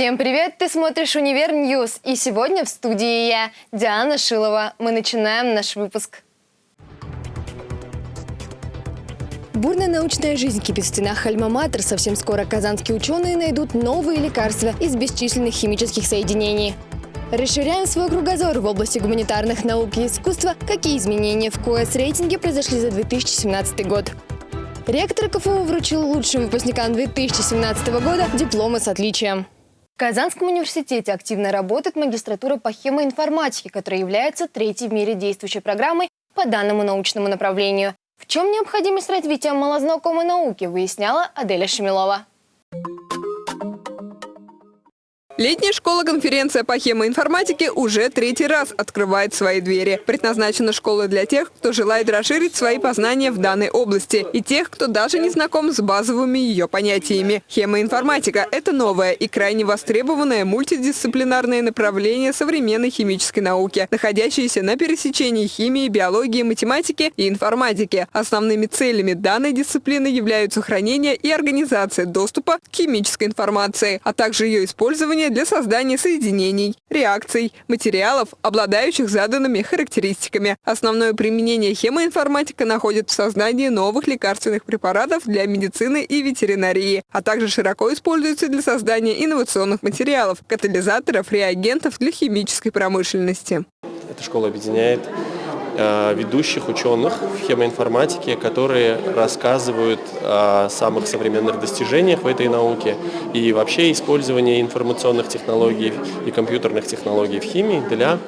Всем привет! Ты смотришь «Универ News» и сегодня в студии я, Диана Шилова. Мы начинаем наш выпуск. Бурная научная жизнь кипит в стенах Альма-Матер. Совсем скоро казанские ученые найдут новые лекарства из бесчисленных химических соединений. Расширяем свой кругозор в области гуманитарных наук и искусства. Какие изменения в QS-рейтинге произошли за 2017 год? Ректор КФУ вручил лучшим выпускникам 2017 года дипломы с отличием. В Казанском университете активно работает магистратура по химоинформатике, которая является третьей в мире действующей программой по данному научному направлению. В чем необходимость развития малознакомой науки, выясняла Аделя Шемилова. Летняя школа-конференция по хемоинформатике уже третий раз открывает свои двери. Предназначена школа для тех, кто желает расширить свои познания в данной области, и тех, кто даже не знаком с базовыми ее понятиями. Хемоинформатика – это новое и крайне востребованное мультидисциплинарное направление современной химической науки, находящееся на пересечении химии, биологии, математики и информатики. Основными целями данной дисциплины являются хранение и организация доступа к химической информации, а также ее использование для создания соединений, реакций, материалов, обладающих заданными характеристиками. Основное применение хемоинформатика находит в создании новых лекарственных препаратов для медицины и ветеринарии, а также широко используется для создания инновационных материалов, катализаторов, реагентов для химической промышленности. Эта школа объединяет ведущих ученых в хемоинформатике, которые рассказывают о самых современных достижениях в этой науке и вообще использование информационных технологий и компьютерных технологий в химии для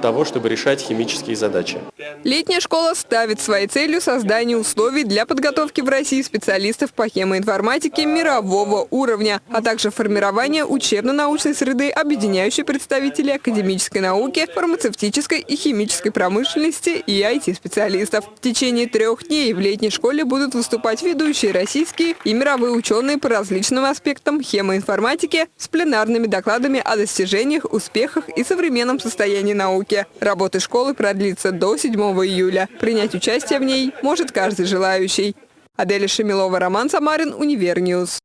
того, чтобы решать химические задачи. Летняя школа ставит своей целью создание условий для подготовки в России специалистов по хемоинформатике мирового уровня, а также формирование учебно-научной среды, объединяющей представителей академической науки, фармацевтической и химической промышленности и IT-специалистов. В течение трех дней в летней школе будут выступать ведущие российские и мировые ученые по различным аспектам хемоинформатики с пленарными докладами о достижениях, успехах и современном состоянии науки науки. Работа школы продлится до 7 июля. Принять участие в ней может каждый желающий. Аделя Шемилова, Роман Самарин, Универ News.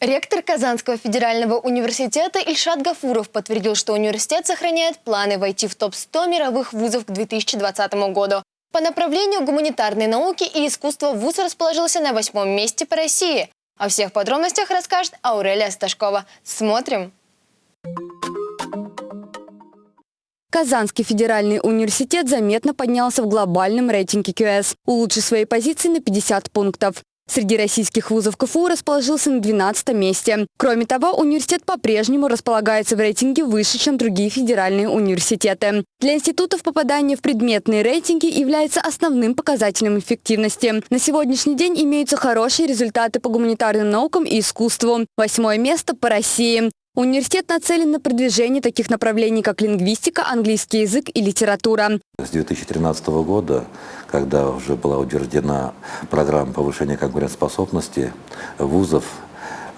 Ректор Казанского федерального университета Ильшат Гафуров подтвердил, что университет сохраняет планы войти в топ-100 мировых вузов к 2020 году. По направлению гуманитарной науки и искусства вуз расположился на восьмом месте по России. О всех подробностях расскажет Аурелия Сташкова. Смотрим! Казанский федеральный университет заметно поднялся в глобальном рейтинге QS, улучшив свои позиции на 50 пунктов. Среди российских вузов КФУ расположился на 12 месте. Кроме того, университет по-прежнему располагается в рейтинге выше, чем другие федеральные университеты. Для институтов попадание в предметные рейтинги является основным показателем эффективности. На сегодняшний день имеются хорошие результаты по гуманитарным наукам и искусству. Восьмое место по России. Университет нацелен на продвижение таких направлений, как лингвистика, английский язык и литература. С 2013 года, когда уже была утверждена программа повышения конкурентоспособности вузов,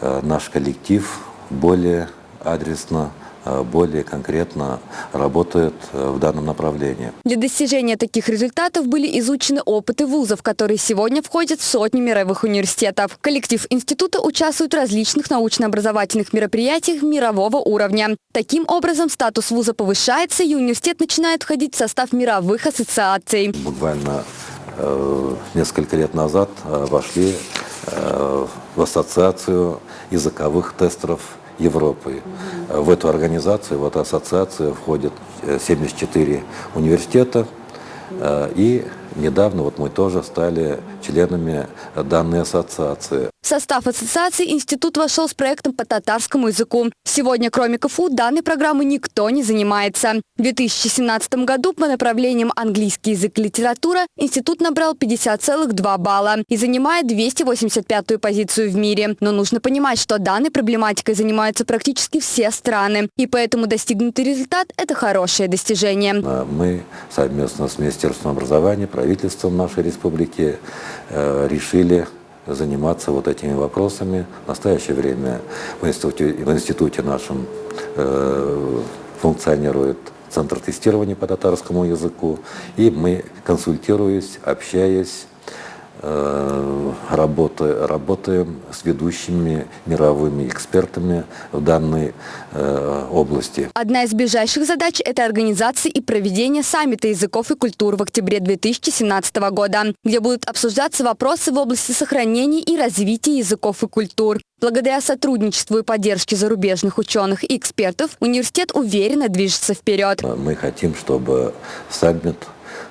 э, наш коллектив более адресно более конкретно работают э, в данном направлении. Для достижения таких результатов были изучены опыты вузов, которые сегодня входят в сотни мировых университетов. Коллектив института участвует в различных научно-образовательных мероприятиях мирового уровня. Таким образом, статус вуза повышается, и университет начинает входить в состав мировых ассоциаций. Буквально э, несколько лет назад э, вошли э, в ассоциацию языковых тестеров Европы. В эту организацию, в эту ассоциацию входят 74 э, университета э, и Недавно вот мы тоже стали членами данной ассоциации. В состав ассоциации институт вошел с проектом по татарскому языку. Сегодня, кроме КФУ, данной программы никто не занимается. В 2017 году по направлениям английский язык и литература институт набрал 50,2 балла и занимает 285-ю позицию в мире. Но нужно понимать, что данной проблематикой занимаются практически все страны. И поэтому достигнутый результат – это хорошее достижение. Мы совместно с Министерством образования правительством нашей республики э, решили заниматься вот этими вопросами. В настоящее время в институте, в институте нашем э, функционирует центр тестирования по татарскому языку, и мы, консультируясь, общаясь, работы, работаем с ведущими мировыми экспертами в данной э, области. Одна из ближайших задач – это организация и проведение саммита языков и культур в октябре 2017 года, где будут обсуждаться вопросы в области сохранения и развития языков и культур. Благодаря сотрудничеству и поддержке зарубежных ученых и экспертов университет уверенно движется вперед. Мы хотим, чтобы саммит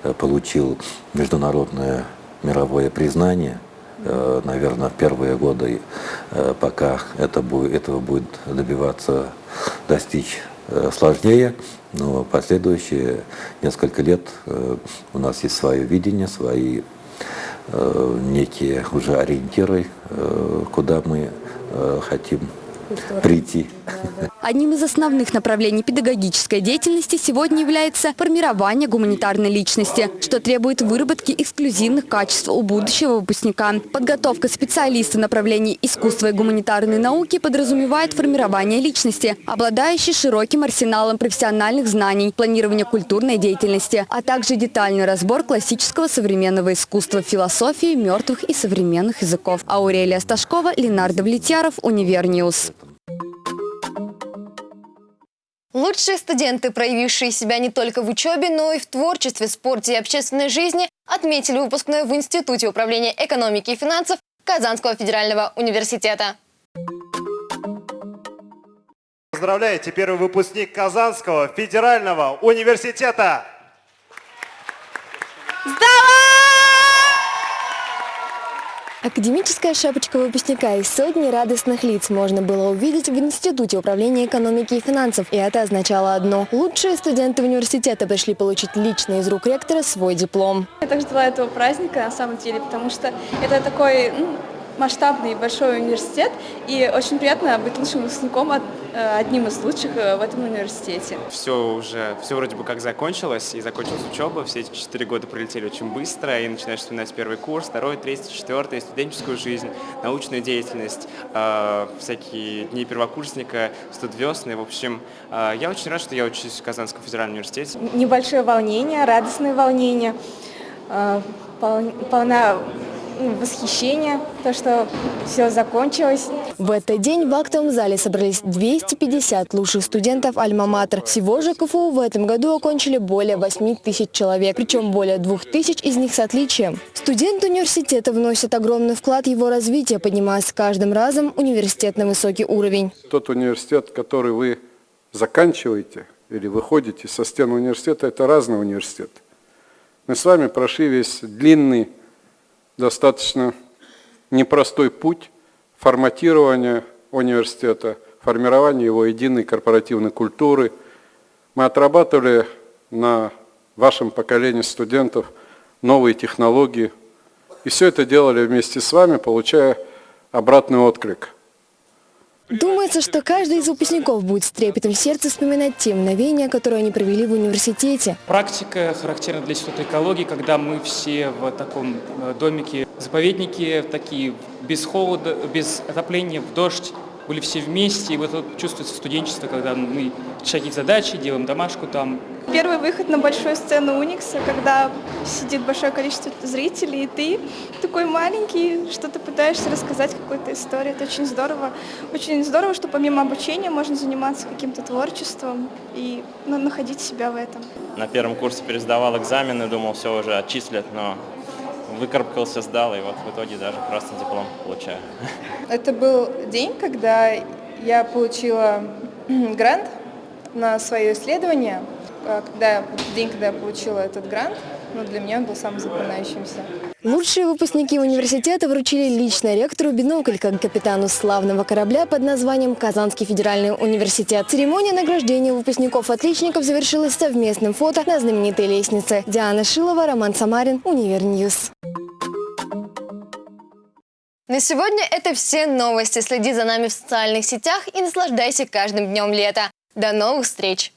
э, получил международное мировое признание. Э, Наверное, в первые годы, э, пока это будет, этого будет добиваться, достичь э, сложнее, но последующие несколько лет у нас есть свое видение, свои некие уже ориентиры, куда мы хотим прийти. Одним из основных направлений педагогической деятельности сегодня является формирование гуманитарной личности, что требует выработки эксклюзивных качеств у будущего выпускника. Подготовка специалиста направлений искусства и гуманитарной науки подразумевает формирование личности, обладающей широким арсеналом профессиональных знаний, планирование культурной деятельности, а также детальный разбор классического современного искусства, философии, мертвых и современных языков. Аурелия Сташкова, Ленардо Влетьяров, Универ News. Лучшие студенты, проявившие себя не только в учебе, но и в творчестве, спорте и общественной жизни, отметили выпускной в Институте управления экономики и финансов Казанского федерального университета. Поздравляете, первый выпускник Казанского федерального университета. Академическая шапочка выпускника из сотни радостных лиц можно было увидеть в Институте управления экономики и финансов. И это означало одно – лучшие студенты университета пришли получить лично из рук ректора свой диплом. Я так ждала этого праздника на самом деле, потому что это такой ну, масштабный большой университет, и очень приятно быть лучшим выпускником, от- э, одним из лучших э, в этом университете. все уже, все вроде бы как закончилось, и закончилась учеба, все эти четыре года пролетели очень быстро, и начинаешь вспоминать первый курс, второй, третий, четвертый, студенческую жизнь, научную деятельность, э, всякие дни первокурсника, студвесны, в общем, я очень рад, что я учусь в Казанском федеральном университете. Небольшое волнение, радостное волнение, пол- полна восхищения, то, что все закончилось. В этот день в актовом зале собрались 250 лучших студентов Альма-Матер. Всего же КФУ в этом году окончили более 8 тысяч человек, причем более 2 тысяч из них с отличием. Студенты университета вносят огромный вклад в его развитие, поднимая с каждым разом университет на высокий уровень. тот университет, который вы заканчиваете или выходите со стен университета, это разный университет. Мы с вами прошли весь длинный, достаточно непростой путь форматирования университета, формирования его единой корпоративной культуры. Мы отрабатывали на вашем поколении студентов новые технологии. И все это делали вместе с вами, получая обратный отклик – Думается, что каждый из выпускников будет с трепетом в сердце вспоминать те мгновения, которые они провели в университете. Практика характерна для Института экологии, когда мы все в таком э, домике, заповедники такие, без холода, без отопления, в дождь, были все вместе, и вот это чувствуется студенчество, когда мы решаем задачи, делаем домашку там. Первый выход на большую сцену Уникса, когда сидит большое количество зрителей, и ты такой маленький, что-то пытаешься рассказать какую-то историю. Это очень здорово. Очень здорово, что помимо обучения можно заниматься каким-то творчеством и ну, находить себя в этом. На первом курсе пересдавал экзамены, думал, все уже отчислят, но выкарабкался, сдал, и вот в итоге даже красный диплом получаю. Это был день, когда я получила грант на свое исследование. А Когда, день, когда я получила этот грант, ну, для меня он был самым запоминающимся. Лучшие выпускники университета вручили лично ректору бинокль как капитану славного корабля под названием «Казанский федеральный университет». Церемония награждения выпускников-отличников завершилась совместным фото на знаменитой лестнице. Диана Шилова, Роман Самарин, Univer News. На сегодня это все новости. Следи за нами в социальных сетях и наслаждайся каждым днем лета. До новых встреч!